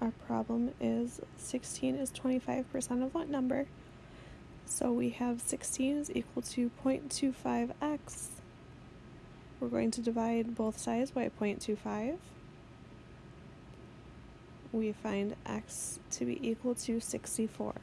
our problem is 16 is 25% of what number? So we have 16 is equal to 0.25x. We're going to divide both sides by 0.25. We find x to be equal to 64.